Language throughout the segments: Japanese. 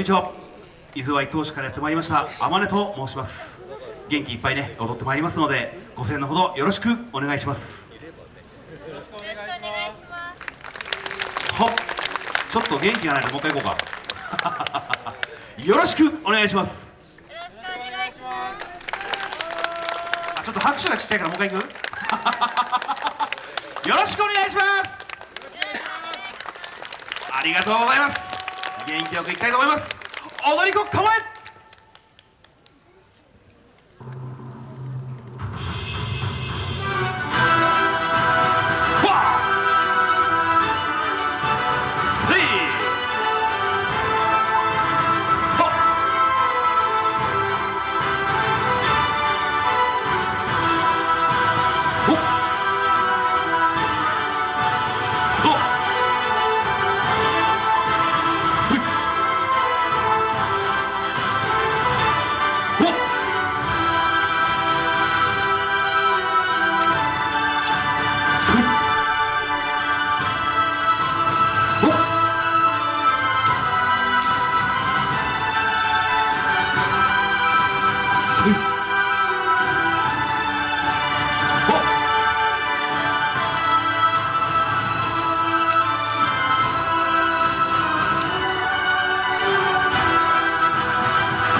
こんにちは。伊豆ワイ投手からやってまいりました。天音と申します。元気いっぱいね踊ってまいりますのでご声援のほどよろしくお願いします。よろしくお願いします。ちょっと元気がないともう一回行こうか。よろしくお願いします。よろしくお願いします。あちょっと拍手がちっちゃいからもう一回行く？よろしくお願いします。ありがとうございます元気よくいきたいと思います。踊り子構え！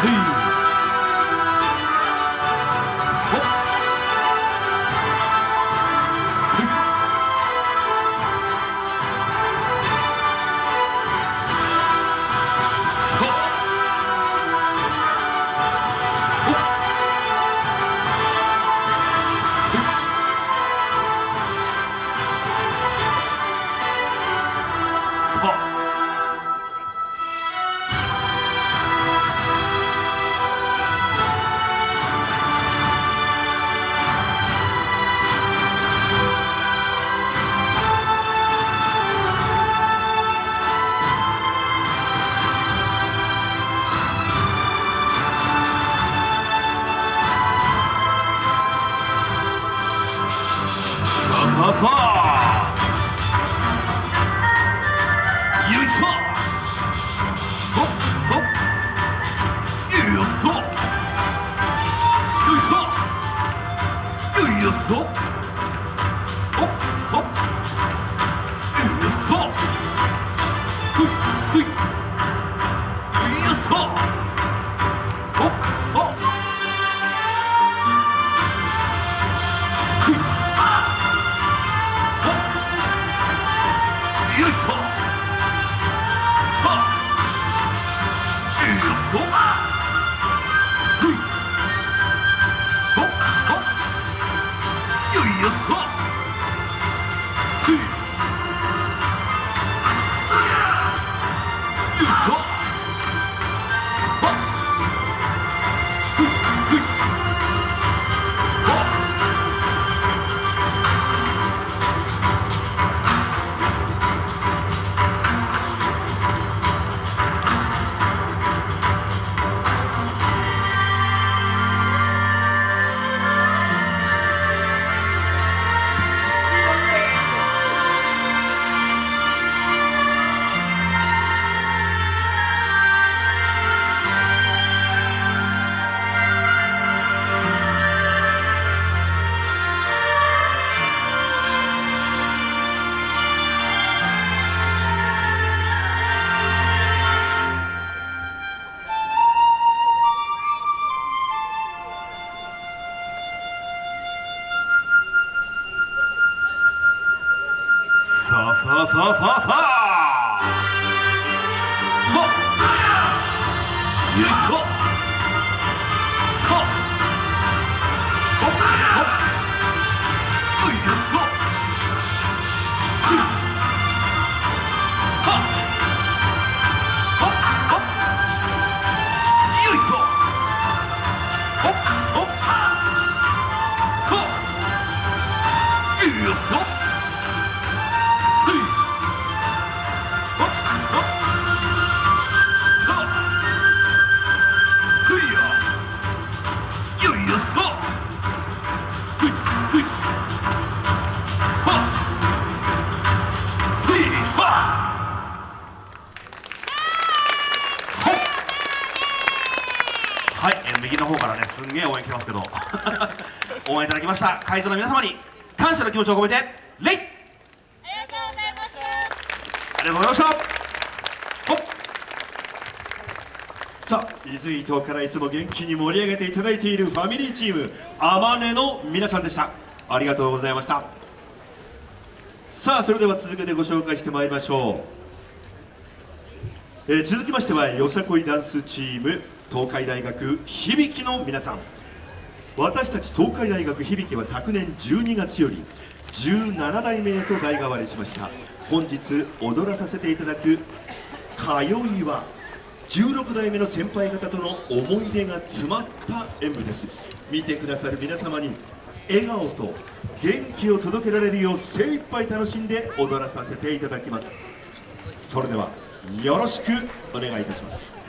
せさあさあさあさあさあ。ほっ。よいしょすんげえ応援来てますけど。応援いただきました。会場の皆様に感謝の気持ちを込めて礼ありがとうございます。ありがとうございました。さあ伊豆伊東からいつも元気に盛り上げていただいているファミリーチームあまねの皆さんでした。ありがとうございました。さあそれでは続けてご紹介してまいりましょう、えー続きましてはよさこいダンスチーム東海大学響の皆さん。私たち東海大学響は昨年12月より17代目へと代替わりしました。本日踊らさせていただく「通いは」16代目の先輩方との思い出が詰まった演舞です。見てくださる皆様に笑顔と元気を届けられるよう精一杯楽しんで踊らさせていただきます。それではよろしくお願いいたします。